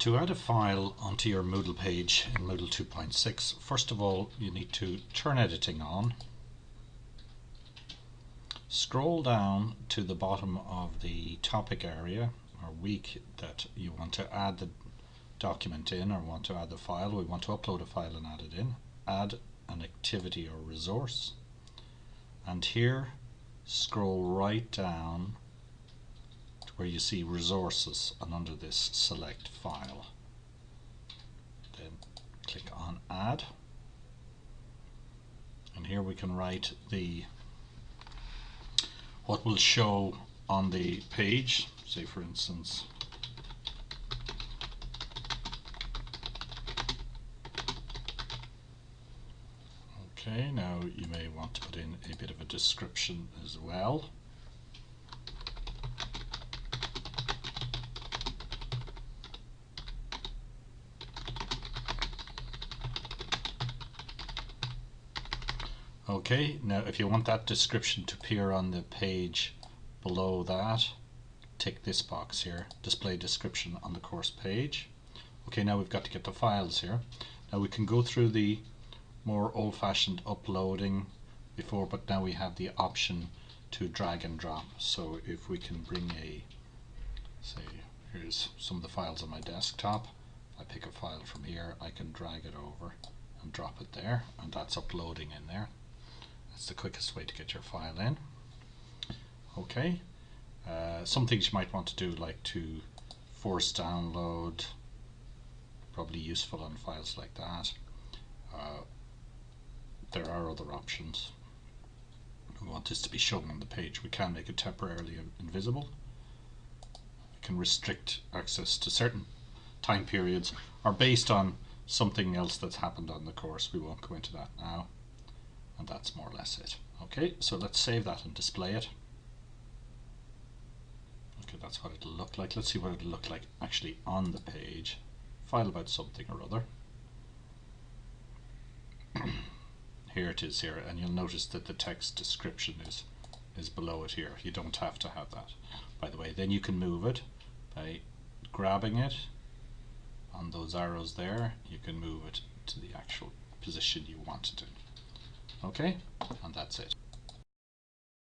To add a file onto your Moodle page in Moodle 2.6, first of all you need to turn editing on, scroll down to the bottom of the topic area or week that you want to add the document in or want to add the file, we want to upload a file and add it in, add an activity or resource. And here scroll right down where you see resources and under this select file. Then click on add and here we can write the what will show on the page say for instance okay now you may want to put in a bit of a description as well Okay, now if you want that description to appear on the page below that, tick this box here, display description on the course page. Okay, now we've got to get the files here. Now we can go through the more old-fashioned uploading before, but now we have the option to drag and drop. So if we can bring a, say, here's some of the files on my desktop. I pick a file from here, I can drag it over and drop it there, and that's uploading in there. That's the quickest way to get your file in. Okay, uh, some things you might want to do like to force download, probably useful on files like that. Uh, there are other options. We want this to be shown on the page. We can make it temporarily invisible. We can restrict access to certain time periods or based on something else that's happened on the course. We won't go into that now and that's more or less it. Okay, so let's save that and display it. Okay, that's what it'll look like. Let's see what it'll look like actually on the page. File about something or other. here it is here, and you'll notice that the text description is is below it here. You don't have to have that, by the way. Then you can move it by grabbing it on those arrows there. You can move it to the actual position you want it in. Okay, and that's it.